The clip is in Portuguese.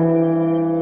Música